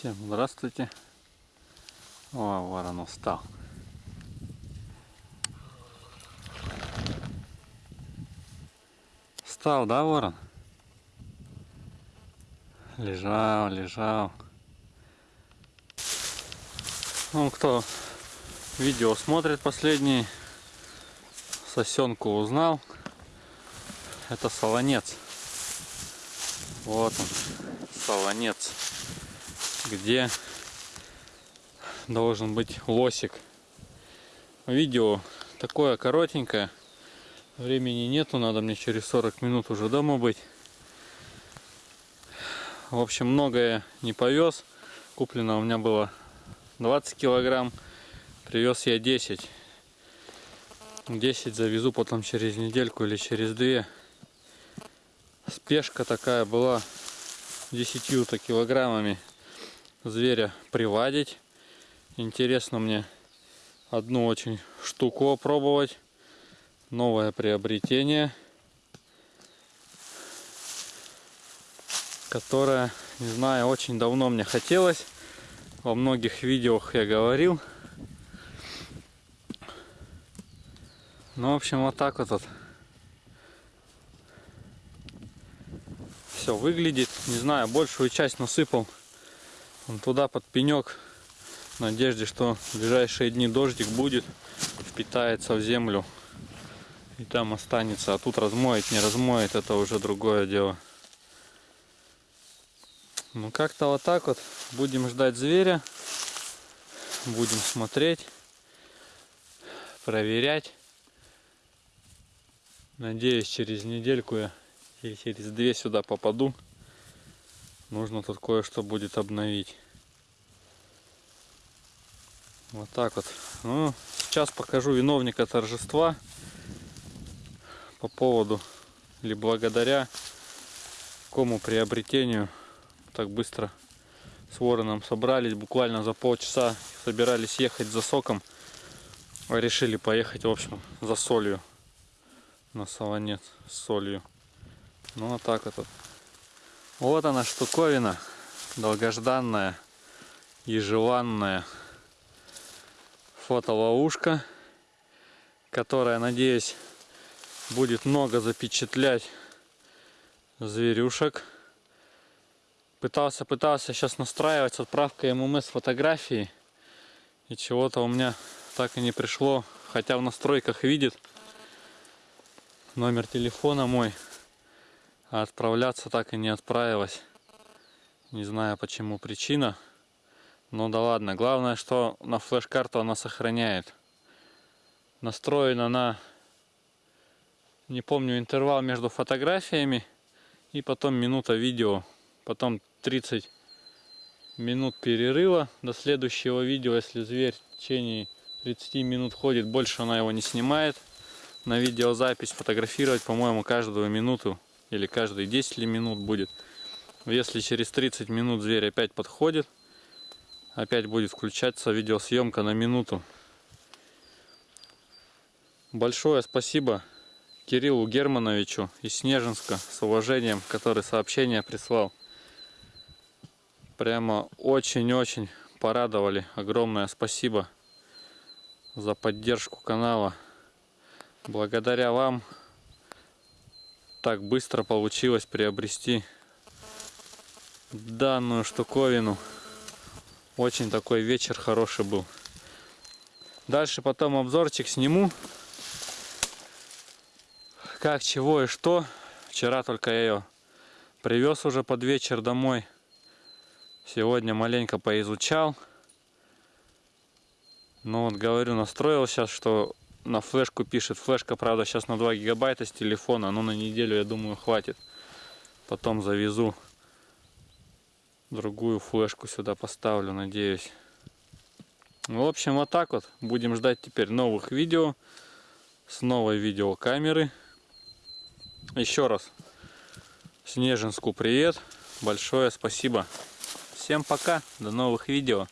Всем здравствуйте. О, ворон устал. Встал, да, ворон? Лежал, лежал. Ну, кто видео смотрит последний, сосенку узнал. Это солонец. Вот он, солонец где должен быть лосик. Видео такое коротенькое. Времени нету, надо мне через 40 минут уже дома быть. В общем, многое не повез. Куплено у меня было 20 килограмм. Привез я 10. 10 завезу потом через недельку или через две. Спешка такая была 10 килограммами зверя приводить. Интересно мне одну очень штуку опробовать. Новое приобретение. Которое, не знаю, очень давно мне хотелось. Во многих видео я говорил. Ну, в общем, вот так вот. Все выглядит. Не знаю, большую часть насыпал Вон туда под пенек. В надежде, что в ближайшие дни дождик будет, впитается в землю и там останется. А тут размоет, не размоет, это уже другое дело. Ну как-то вот так вот. Будем ждать зверя. Будем смотреть. Проверять. Надеюсь, через недельку я или через две сюда попаду. Нужно тут кое-что будет обновить. Вот так вот. Ну, сейчас покажу виновника торжества по поводу или благодаря кому приобретению так быстро с вороном собрались. Буквально за полчаса собирались ехать за соком. А решили поехать, в общем, за солью. На солонец с солью. Ну, вот так вот. Вот она штуковина, долгожданная и желанная фотоловушка, которая, надеюсь, будет много запечатлять зверюшек. Пытался, пытался сейчас настраивать с отправкой ММС фотографии. И чего-то у меня так и не пришло. Хотя в настройках видит номер телефона мой. А отправляться так и не отправилась. Не знаю почему причина. Ну да ладно. Главное, что на флеш-карту она сохраняет. Настроена на, не помню, интервал между фотографиями. И потом минута видео. Потом 30 минут перерыва до следующего видео. Если зверь в течение 30 минут ходит, больше она его не снимает. На видеозапись фотографировать, по-моему, каждую минуту или каждые 10 ли минут будет. Если через 30 минут зверь опять подходит, опять будет включаться видеосъемка на минуту. Большое спасибо Кириллу Германовичу из Снежинска с уважением, который сообщение прислал. Прямо очень-очень порадовали. Огромное спасибо за поддержку канала. Благодаря вам так быстро получилось приобрести данную штуковину. Очень такой вечер хороший был. Дальше потом обзорчик сниму. Как, чего и что. Вчера только я ее привез уже под вечер домой. Сегодня маленько поизучал. Ну вот говорю, настроил сейчас, что на флешку пишет. Флешка, правда, сейчас на 2 гигабайта с телефона, но на неделю, я думаю, хватит. Потом завезу другую флешку сюда поставлю, надеюсь. В общем, вот так вот. Будем ждать теперь новых видео с новой видеокамеры. Еще раз Снежинску привет. Большое спасибо. Всем пока. До новых видео.